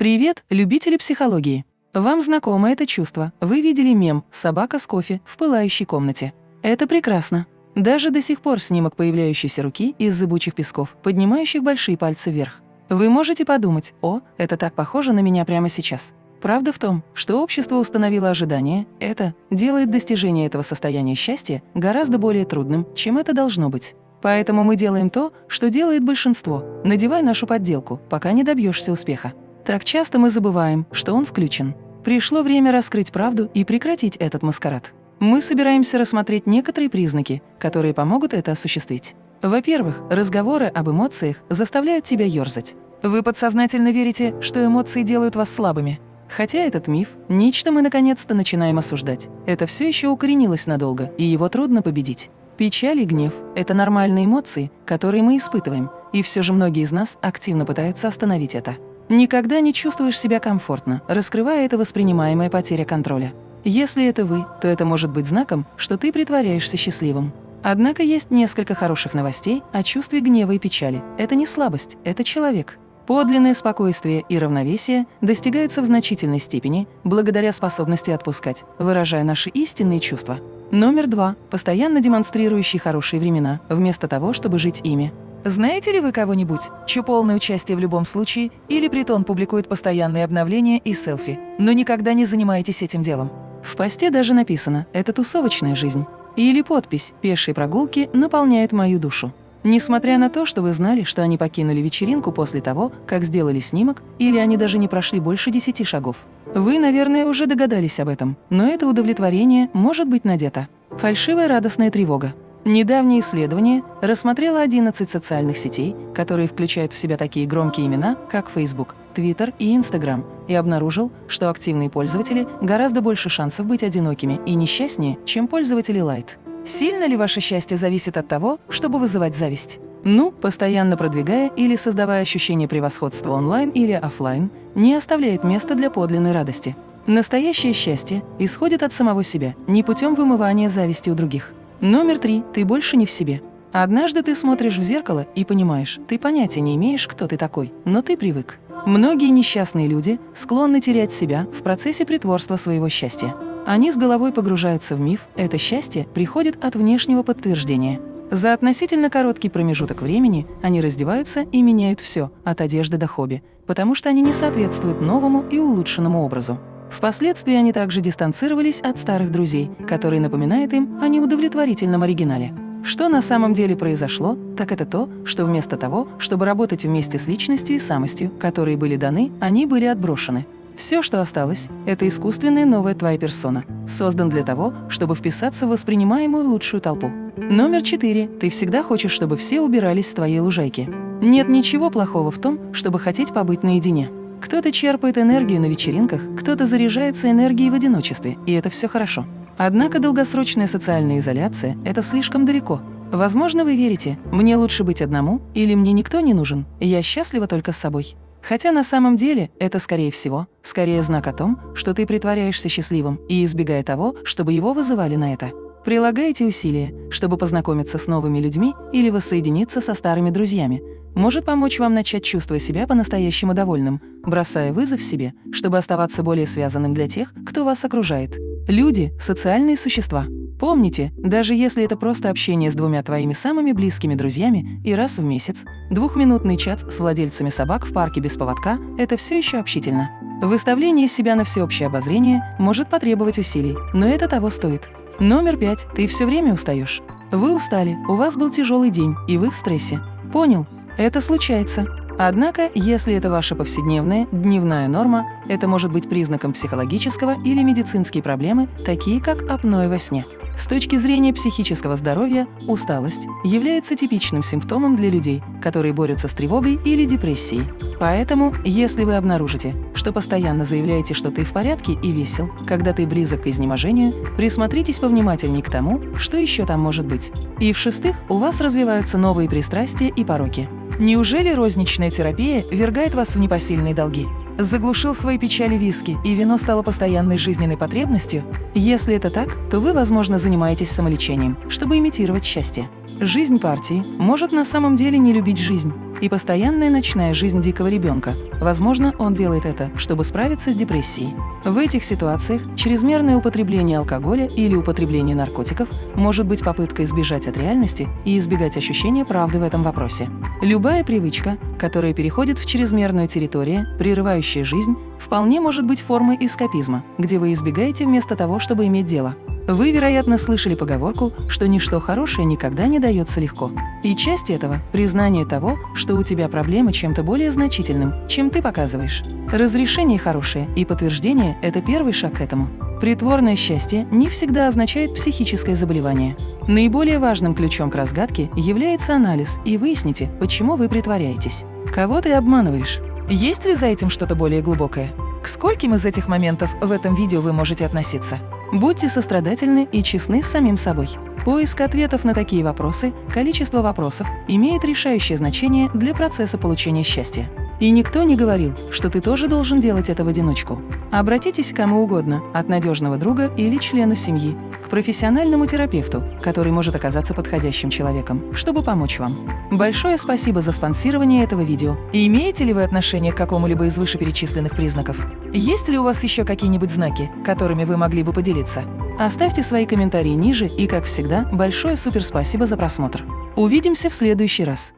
Привет, любители психологии! Вам знакомо это чувство. Вы видели мем «Собака с кофе в пылающей комнате». Это прекрасно. Даже до сих пор снимок появляющейся руки из зыбучих песков, поднимающих большие пальцы вверх. Вы можете подумать, о, это так похоже на меня прямо сейчас. Правда в том, что общество установило ожидание, это делает достижение этого состояния счастья гораздо более трудным, чем это должно быть. Поэтому мы делаем то, что делает большинство – надевай нашу подделку, пока не добьешься успеха. Так часто мы забываем, что он включен. Пришло время раскрыть правду и прекратить этот маскарад. Мы собираемся рассмотреть некоторые признаки, которые помогут это осуществить. Во-первых, разговоры об эмоциях заставляют тебя ёрзать. Вы подсознательно верите, что эмоции делают вас слабыми. Хотя этот миф – нечто мы наконец-то начинаем осуждать. Это все еще укоренилось надолго, и его трудно победить. Печаль и гнев – это нормальные эмоции, которые мы испытываем, и все же многие из нас активно пытаются остановить это. Никогда не чувствуешь себя комфортно, раскрывая это воспринимаемая потеря контроля. Если это вы, то это может быть знаком, что ты притворяешься счастливым. Однако есть несколько хороших новостей о чувстве гнева и печали. Это не слабость, это человек. Подлинное спокойствие и равновесие достигаются в значительной степени благодаря способности отпускать, выражая наши истинные чувства. Номер два – постоянно демонстрирующий хорошие времена, вместо того, чтобы жить ими. Знаете ли вы кого-нибудь, чье полное участие в любом случае или притон публикует постоянные обновления и селфи, но никогда не занимаетесь этим делом? В посте даже написано «Это тусовочная жизнь». Или подпись «Пешие прогулки наполняют мою душу». Несмотря на то, что вы знали, что они покинули вечеринку после того, как сделали снимок, или они даже не прошли больше десяти шагов. Вы, наверное, уже догадались об этом, но это удовлетворение может быть надето. Фальшивая радостная тревога. Недавнее исследование рассмотрело 11 социальных сетей, которые включают в себя такие громкие имена, как Facebook, Twitter и Instagram, и обнаружил, что активные пользователи гораздо больше шансов быть одинокими и несчастнее, чем пользователи Light. Сильно ли ваше счастье зависит от того, чтобы вызывать зависть? Ну, постоянно продвигая или создавая ощущение превосходства онлайн или офлайн, не оставляет места для подлинной радости. Настоящее счастье исходит от самого себя, не путем вымывания зависти у других. Номер три. Ты больше не в себе. Однажды ты смотришь в зеркало и понимаешь, ты понятия не имеешь, кто ты такой, но ты привык. Многие несчастные люди склонны терять себя в процессе притворства своего счастья. Они с головой погружаются в миф, это счастье приходит от внешнего подтверждения. За относительно короткий промежуток времени они раздеваются и меняют все, от одежды до хобби, потому что они не соответствуют новому и улучшенному образу. Впоследствии они также дистанцировались от старых друзей, которые напоминают им о неудовлетворительном оригинале. Что на самом деле произошло, так это то, что вместо того, чтобы работать вместе с личностью и самостью, которые были даны, они были отброшены. Все, что осталось, это искусственная новая твоя персона, создан для того, чтобы вписаться в воспринимаемую лучшую толпу. Номер четыре. Ты всегда хочешь, чтобы все убирались с твоей лужайки. Нет ничего плохого в том, чтобы хотеть побыть наедине. Кто-то черпает энергию на вечеринках, кто-то заряжается энергией в одиночестве, и это все хорошо. Однако долгосрочная социальная изоляция – это слишком далеко. Возможно, вы верите, мне лучше быть одному, или мне никто не нужен, я счастлива только с собой. Хотя на самом деле это, скорее всего, скорее знак о том, что ты притворяешься счастливым и избегая того, чтобы его вызывали на это. Прилагаете усилия, чтобы познакомиться с новыми людьми или воссоединиться со старыми друзьями, может помочь вам начать чувствовать себя по-настоящему довольным, бросая вызов себе, чтобы оставаться более связанным для тех, кто вас окружает. Люди – социальные существа. Помните, даже если это просто общение с двумя твоими самыми близкими друзьями и раз в месяц, двухминутный чат с владельцами собак в парке без поводка – это все еще общительно. Выставление себя на всеобщее обозрение может потребовать усилий, но это того стоит. Номер пять. Ты все время устаешь. Вы устали, у вас был тяжелый день, и вы в стрессе. Понял, это случается. Однако, если это ваша повседневная, дневная норма, это может быть признаком психологического или медицинские проблемы, такие как апноэ во сне. С точки зрения психического здоровья, усталость является типичным симптомом для людей, которые борются с тревогой или депрессией. Поэтому, если вы обнаружите, что постоянно заявляете, что ты в порядке и весел, когда ты близок к изнеможению, присмотритесь повнимательнее к тому, что еще там может быть. И в-шестых, у вас развиваются новые пристрастия и пороки. Неужели розничная терапия вергает вас в непосильные долги? Заглушил свои печали виски, и вино стало постоянной жизненной потребностью? Если это так, то вы, возможно, занимаетесь самолечением, чтобы имитировать счастье. Жизнь партии может на самом деле не любить жизнь. и постоянная ночная жизнь дикого ребенка. Возможно, он делает это, чтобы справиться с депрессией. В этих ситуациях чрезмерное употребление алкоголя или употребление наркотиков может быть попыткой избежать от реальности и избегать ощущения правды в этом вопросе. Любая привычка, которая переходит в чрезмерную территорию, прерывающая жизнь, вполне может быть формой эскапизма, где вы избегаете вместо того, чтобы иметь дело. Вы, вероятно, слышали поговорку, что ничто хорошее никогда не дается легко. И часть этого – признание того, что у тебя проблема чем-то более значительным, чем ты показываешь. Разрешение хорошее и подтверждение – это первый шаг к этому. Притворное счастье не всегда означает психическое заболевание. Наиболее важным ключом к разгадке является анализ, и выясните, почему вы притворяетесь. Кого ты обманываешь? Есть ли за этим что-то более глубокое? К скольким из этих моментов в этом видео вы можете относиться? Будьте сострадательны и честны с самим собой. Поиск ответов на такие вопросы, количество вопросов, имеет решающее значение для процесса получения счастья. И никто не говорил, что ты тоже должен делать это в одиночку. Обратитесь к кому угодно, от надежного друга или члену семьи, к профессиональному терапевту, который может оказаться подходящим человеком, чтобы помочь вам. Большое спасибо за спонсирование этого видео. Имеете ли вы отношение к какому-либо из вышеперечисленных признаков? Есть ли у вас еще какие-нибудь знаки, которыми вы могли бы поделиться? Оставьте свои комментарии ниже и, как всегда, большое суперспасибо за просмотр. Увидимся в следующий раз.